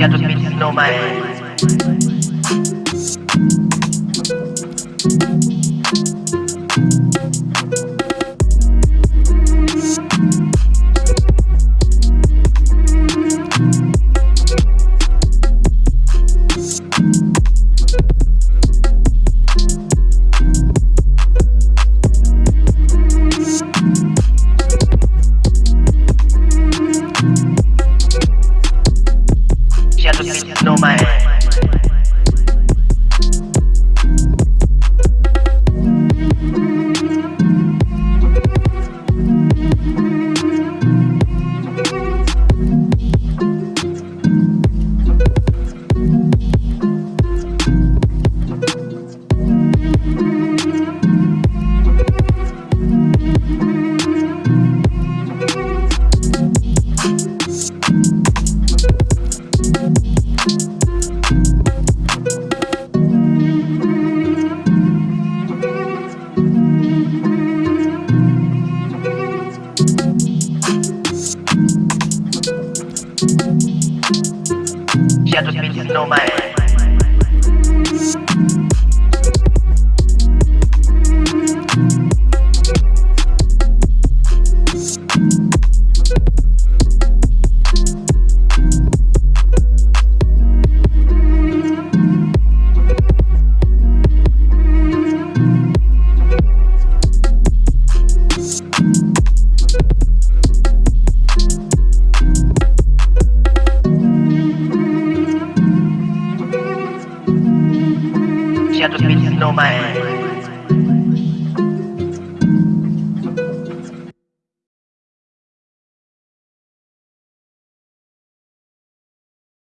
Shadow Beats no man. No man. ya 2019 Shadow Beats no man.